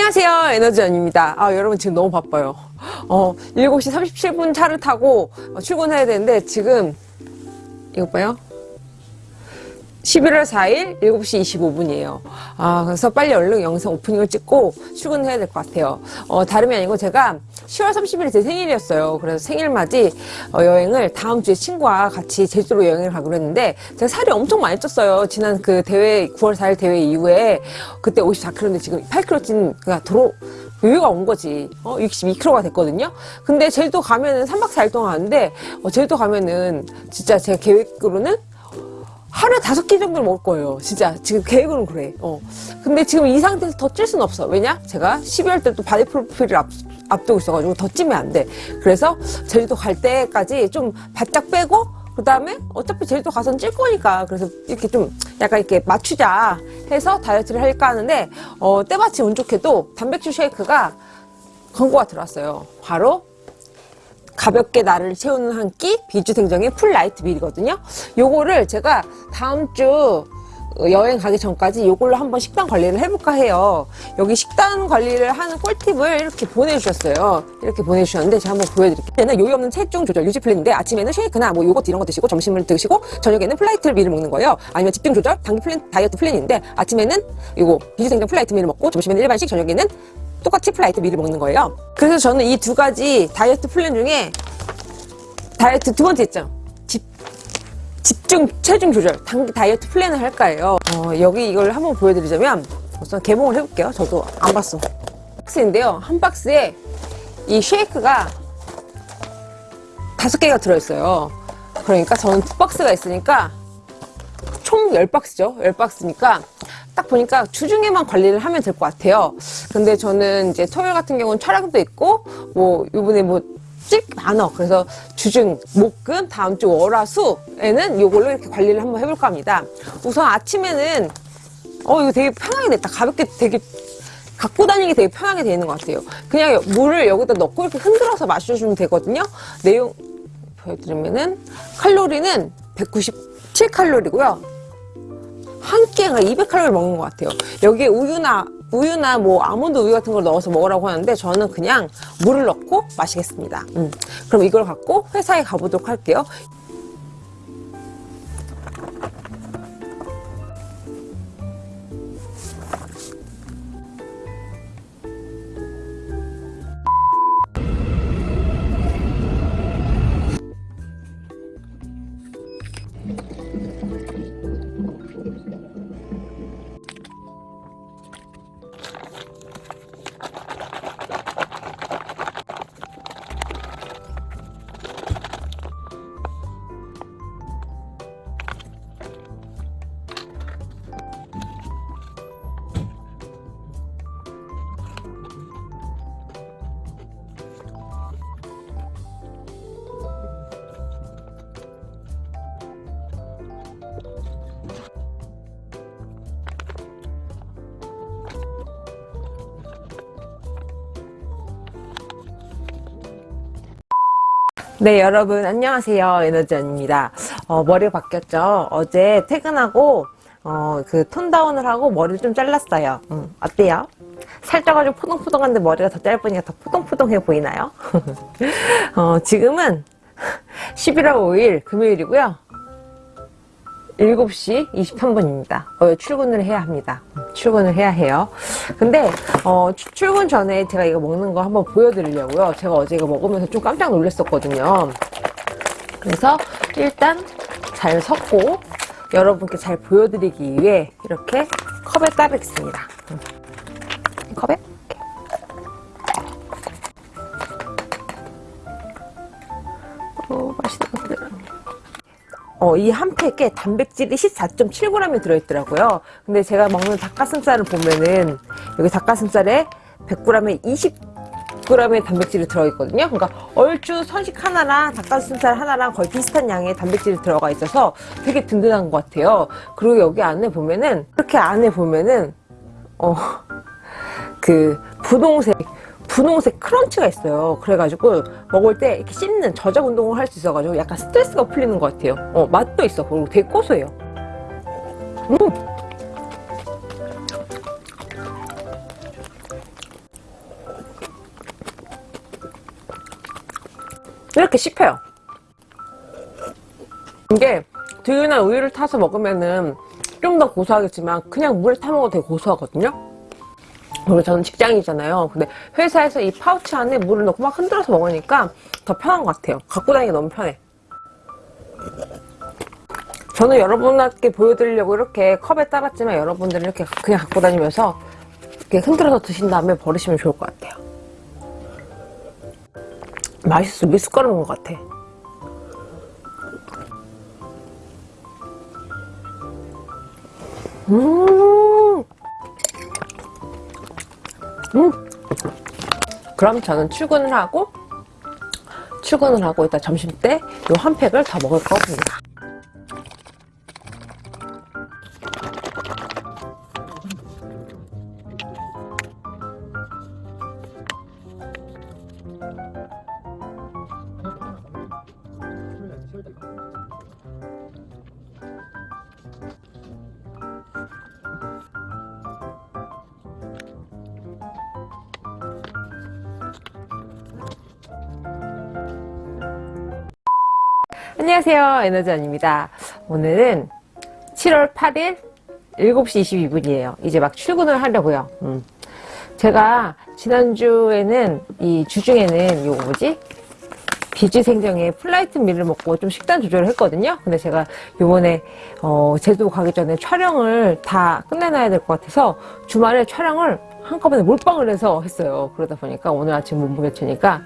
안녕하세요. 에너지원입니다. 아 여러분 지금 너무 바빠요. 어 7시 37분 차를 타고 어, 출근해야 되는데 지금 이것 봐요 11월 4일 7시 25분이에요. 아, 그래서 빨리 얼른 영상 오프닝을 찍고 출근해야 될 것 같아요. 어, 다름이 아니고 제가 10월 30일이 제 생일이었어요. 그래서 생일맞이 어, 여행을 다음 주에 친구와 같이 제주도로 여행을 가기로 했는데 제가 살이 엄청 많이 쪘어요. 지난 그 대회, 9월 4일 대회 이후에 그때 54kg인데 지금 8kg 찐, 그니까 도로, 여유가 온 거지. 어, 62kg가 됐거든요. 근데 제주도 가면은 3박 4일 동안 하는데, 어, 제주도 가면은 진짜 제 계획으로는 하루에 다섯 끼 정도를 먹을 거예요. 진짜 지금 계획은 그래. 어. 근데 지금 이 상태에서 더 찔 수는 없어. 왜냐? 제가 12월 때 또 바디 프로필을 앞, 앞두고 있어가지고 더 찌면 안 돼. 그래서 제주도 갈 때까지 좀 바짝 빼고 그 다음에 어차피 제주도 가서는 찔 거니까 그래서 이렇게 좀 약간 이렇게 맞추자 해서 다이어트를 할까 하는데 어, 때마침 운 좋게도 단백질 쉐이크가 광고가 들어왔어요. 바로 가볍게 나를 채우는 한 끼 비지생정의 플라이트 밀이거든요. 요거를 제가 다음 주 여행 가기 전까지 요걸로 한번 식단 관리를 해볼까 해요. 여기 식단 관리를 하는 꿀팁을 이렇게 보내주셨어요. 이렇게 보내주셨는데 제가 한번 보여드릴게요. 얘는 요요 없는 체중 조절 유지 플랜인데 아침에는 쉐이크나 뭐 요거트 이런 거 드시고 점심을 드시고 저녁에는 플라이트 밀을 먹는 거예요. 아니면 집중 조절 단기 플랜 다이어트 플랜인데 아침에는 요거 비지생정 플라이트 밀을 먹고 점심에는 일반식 저녁에는 똑같이 플라이트 밀을 먹는 거예요. 그래서 저는 이 두 가지 다이어트 플랜 중에 다이어트 두 번째 있죠. 집, 집중 체중 조절 단기 다이어트 플랜을 할까요? 어, 여기 이걸 한번 보여드리자면 우선 개봉을 해볼게요. 저도 안 봤어. 박스인데요. 한 박스에 이 쉐이크가 다섯 개가 들어있어요. 그러니까 저는 두 박스가 있으니까 총 10박스죠. 10박스니까 딱 보니까 주중에만 관리를 하면 될 것 같아요. 근데 저는 이제 토요일 같은 경우는 촬영도 있고 뭐 요번에 뭐 찍 많어. 그래서 주중, 목, 금, 다음 주 월, 화, 수에는 요걸로 이렇게 관리를 한번 해볼까 합니다. 우선 아침에는 어 이거 되게 편하게 됐다. 가볍게 되게 갖고 다니기 되게 편하게 되는 것 같아요. 그냥 물을 여기다 넣고 이렇게 흔들어서 마셔주면 되거든요. 내용 보여드리면은 칼로리는 197칼로리고요. 한 끼가 200칼로리 먹는 것 같아요. 여기에 우유나 우유나 뭐 아몬드 우유 같은 걸 넣어서 먹으라고 하는데 저는 그냥 물을 넣고 마시겠습니다. 음. 그럼 이걸 갖고 회사에 가보도록 할게요. 네 여러분 안녕하세요. 에너지언입니다. 어, 머리가 바뀌었죠? 어제 퇴근하고 어, 그 톤다운을 하고 머리를 좀 잘랐어요. 음, 어때요? 살쪄가지고 포동포동한데 머리가 더 짧으니까 더 포동포동해 보이나요? 어, 지금은 11월 5일 금요일이고요 7시 23분입니다. 어, 출근을 해야 합니다. 출근을 해야 해요. 근데 어, 출근 전에 제가 이거 먹는 거 한번 보여드리려고요. 제가 어제 이거 먹으면서 좀 깜짝 놀랐었거든요. 그래서 일단 잘 섞고 여러분께 잘 보여드리기 위해 이렇게 컵에 따르겠습니다. 컵에 어, 이 한 팩에 단백질이 14.7g이 들어있더라고요. 근데 제가 먹는 닭가슴살을 보면은 여기 닭가슴살에 100g에 20g의 단백질이 들어있거든요. 그러니까 얼추 선식 하나랑 닭가슴살 하나랑 거의 비슷한 양의 단백질이 들어가 있어서 되게 든든한 것 같아요. 그리고 여기 안에 보면은 이렇게 안에 보면은 어, 그 분홍색 분홍색 크런치가 있어요. 그래가지고 먹을 때 이렇게 씹는 저작 운동을 할 수 있어가지고 약간 스트레스가 풀리는 것 같아요. 어, 맛도 있어. 그리고 되게 고소해요. 음. 이렇게 씹혀요. 이게 두유나 우유를 타서 먹으면은 좀 더 고소하겠지만 그냥 물에 타 먹어도 되게 고소하거든요. 그리고 저는 직장이잖아요. 근데 회사에서 이 파우치 안에 물을 넣고 막 흔들어서 먹으니까 더 편한 것 같아요. 갖고 다니기 너무 편해. 저는 여러분께 보여드리려고 이렇게 컵에 따랐지만 여러분들은 이렇게 그냥 갖고 다니면서 이렇게 흔들어서 드신 다음에 버리시면 좋을 것 같아요. 맛있어. 미숫가루 먹은 것 같아. 음. 음. 그럼 저는 출근을 하고 출근을 하고 이따 점심 때 요 한 팩을 더 먹을 겁니다. 안녕하세요. 에너지원입니다. 오늘은 7월 8일 7시 22분이에요. 이제 막 출근을 하려고요. 음. 제가 지난주에는 이 주중에는 요 뭐지? 비지생정의 플라이트 밀을 먹고 좀 식단 조절을 했거든요. 근데 제가 요번에 어, 제주도 가기 전에 촬영을 다 끝내놔야 될 것 같아서 주말에 촬영을 한꺼번에 몰빵을 해서 했어요. 그러다 보니까 오늘 아침 몸무게 치니까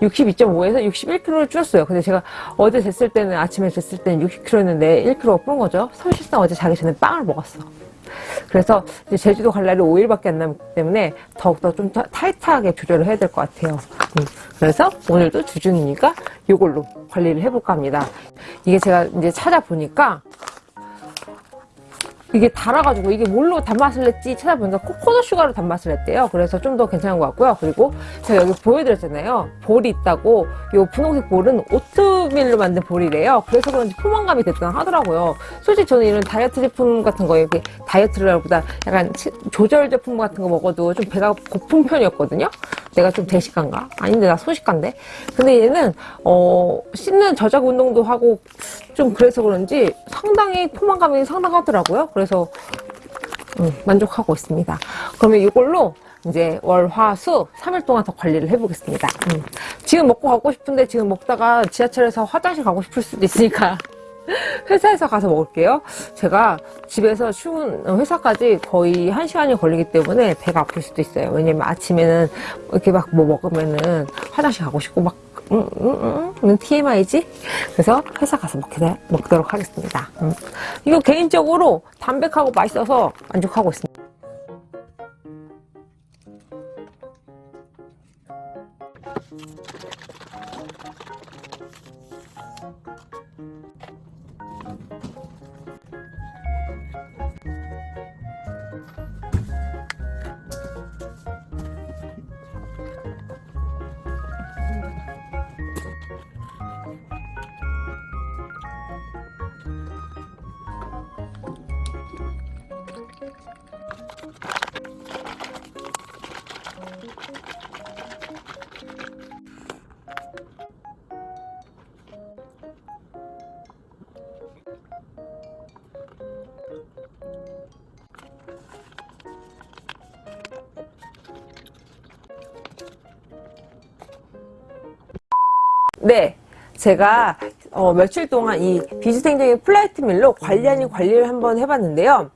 62.5에서 61kg를 줄였어요. 근데 제가 어제 쟀을 때는 아침에 쟀을 때는 60kg였는데 1kg가 불은 거죠. 사실상 어제 자기 전에 빵을 먹었어. 그래서 제주도 갈 날이 5일밖에 안 남기 때문에 더욱더 좀 타- 타이트하게 조절을 해야 될 것 같아요. 음, 그래서 오늘도 주중이니까 이걸로 관리를 해볼까 합니다. 이게 제가 이제 찾아보니까 이게 달아가지고 이게 뭘로 단맛을 냈지 찾아보니까 coconut sugar로 단맛을 냈대요. 그래서 좀 더 괜찮은 것 같고요. 그리고 제가 여기 보여드렸잖아요. 볼이 있다고. 이 분홍색 볼은 오트밀로 만든 볼이래요. 그래서 그런지 포만감이 됐다 하더라고요. 솔직히 저는 이런 다이어트 제품 같은 거 이렇게 다이어트라보다 약간 치- 조절 제품 같은 거 먹어도 좀 배가 고픈 편이었거든요. 내가 좀 대식가인가? 아닌데 나 소식가인데. 근데 얘는 어 씻는 저작 운동도 하고 좀 그래서 그런지 상당히 포만감이 상당하더라고요. 그래서 음, 만족하고 있습니다. 그러면 이걸로 이제 월, 화, 수 3일 동안 더 관리를 해보겠습니다. 음. 지금 먹고 가고 싶은데 지금 먹다가 지하철에서 화장실 가고 싶을 수도 있으니까 회사에서 가서 먹을게요. 제가 집에서 출근, 회사까지 거의 1시간이 걸리기 때문에 배가 아플 수도 있어요. 왜냐면 아침에는 이렇게 막 뭐 먹으면은 화장실 가고 싶고 막 음, 음, 음, 음, TMI지? 그래서 회사 가서 먹게, 먹도록 하겠습니다. 음. 이거 개인적으로 담백하고 맛있어서 만족하고 있습니다. 네. 제가 어, 며칠 동안 이 비지생정의 플라이트 밀로 관리 아닌 관리를 한번 해봤는데요.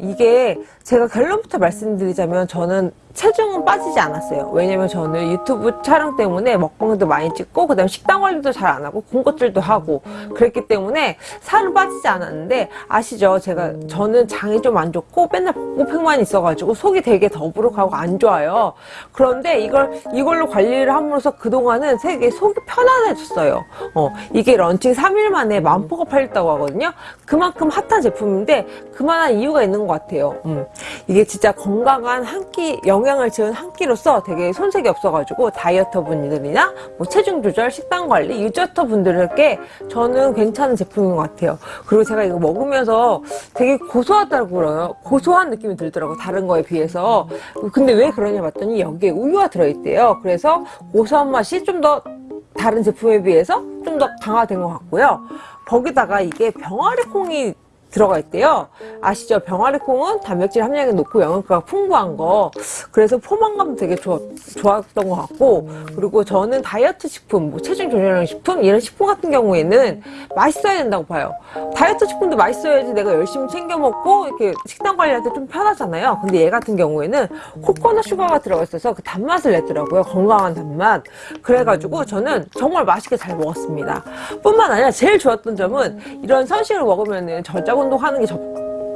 이게 제가 결론부터 말씀드리자면 저는 체중은 빠지지 않았어요. 왜냐면 저는 유튜브 촬영 때문에 먹방도 많이 찍고 그 다음 에 식단 관리도 잘 안 하고 군것질도 하고 그랬기 때문에 살은 빠지지 않았는데 아시죠? 제가 저는 장이 좀 안 좋고 맨날 복부팽만 있어가지고 속이 되게 더부룩하고 안 좋아요. 그런데 이걸 이걸로 관리를 함으로써 그 동안은 되게 속이 편안해졌어요. 어 이게 런칭 3일 만에 만 포가 팔렸다고 하거든요. 그만큼 핫한 제품인데 그만한 이유가 있는 것 같아요. 음. 이게 진짜 건강한 한끼 영양을 지은 한 끼로서 되게 손색이 없어가지고 다이어터 분들이나 뭐 체중 조절, 식단 관리, 유지어터 분들에게 저는 괜찮은 제품인 것 같아요. 그리고 제가 이거 먹으면서 되게 고소하다고 그래요. 고소한 느낌이 들더라고 다른 거에 비해서. 근데 왜 그러냐 봤더니 여기에 우유가 들어있대요. 그래서 고소한 맛이 좀 더 다른 제품에 비해서 좀 더 강화된 것 같고요. 거기다가 이게 병아리 콩이 들어가 있대요. 아시죠? 병아리 콩은 단백질 함량이 높고 영양가가 풍부한 거. 그래서 포만감 되게 좋, 좋았던 것 같고, 그리고 저는 다이어트 식품, 뭐 체중 조절용 식품, 이런 식품 같은 경우에는 맛있어야 된다고 봐요. 다이어트 식품도 맛있어야지 내가 열심히 챙겨 먹고, 이렇게 식단 관리할 때 좀 편하잖아요. 근데 얘 같은 경우에는 코코넛 슈가가 들어가 있어서 그 단맛을 내더라고요. 건강한 단맛. 그래가지고 저는 정말 맛있게 잘 먹었습니다. 뿐만 아니라 제일 좋았던 점은 이런 선식을 먹으면은 저작 운동 하는 게 적,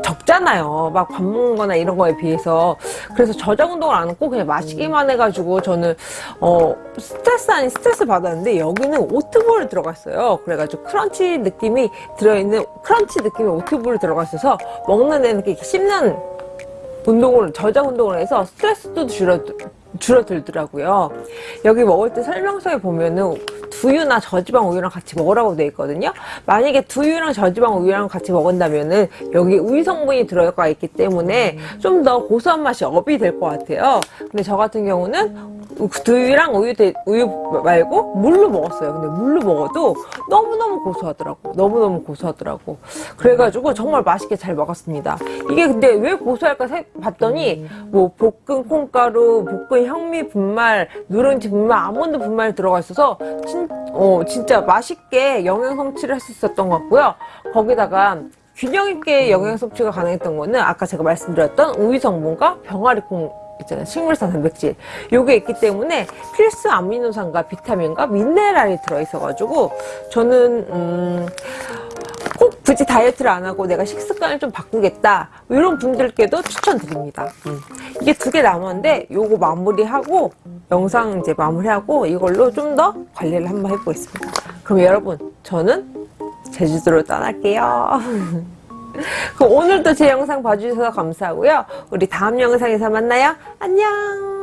적잖아요. 막 밥 먹는 거나 이런 거에 비해서. 그래서 저작 운동을 안 하고 그냥 마시기만 해가지고 저는, 어, 스트레스 아닌 스트레스 받았는데 여기는 oat ball이 들어가 있어요. 그래가지고 crunch 느낌이 들어있는, crunch 느낌의 oat ball이 들어가 있어서 먹는 데는 이렇게 씹는 운동을 저장 운동을 해서 스트레스도 줄어 줄어들더라고요. 여기 먹을 때 설명서에 보면은 두유나 저지방 우유랑 같이 먹으라고 돼 있거든요. 만약에 두유랑 저지방 우유랑 같이 먹은다면은 여기 우유 성분이 들어가 있기 때문에 좀 더 고소한 맛이 업이 될 것 같아요. 근데 저 같은 경우는 두유랑 우유, 대- 우유 말고 물로 먹었어요. 근데 물로 먹어도 너무너무 고소하더라고. 너무너무 고소하더라고. 그래가지고 정말 맛있게 잘 먹었습니다. 이게 근데 왜 고소할까 세- 봤더니 뭐 볶은 콩가루, 볶은 현미 분말, 누룽지 분말, 아몬드 분말 들어가 있어서 진, 어, 진짜 맛있게 영양 섭취를 할 수 있었던 것 같고요. 거기다가 균형 있게 영양 섭취가 가능했던 거는 아까 제가 말씀드렸던 우유 성분과 병아리 콩 있잖아요. 식물성 단백질. 요게 있기 때문에 필수 아미노산과 비타민과 미네랄이 들어있어가지고 저는 음, 꼭 굳이 다이어트를 안 하고 내가 식습관을 좀 바꾸겠다 이런 분들께도 추천드립니다. 음. 이게 두 개 남았는데 요거 마무리하고 영상 이제 마무리하고 이걸로 좀 더 관리를 한번 해보겠습니다. 그럼 여러분 저는 제주도로 떠날게요. 그럼 오늘도 제 영상 봐주셔서 감사하고요. 우리 다음 영상에서 만나요. 안녕.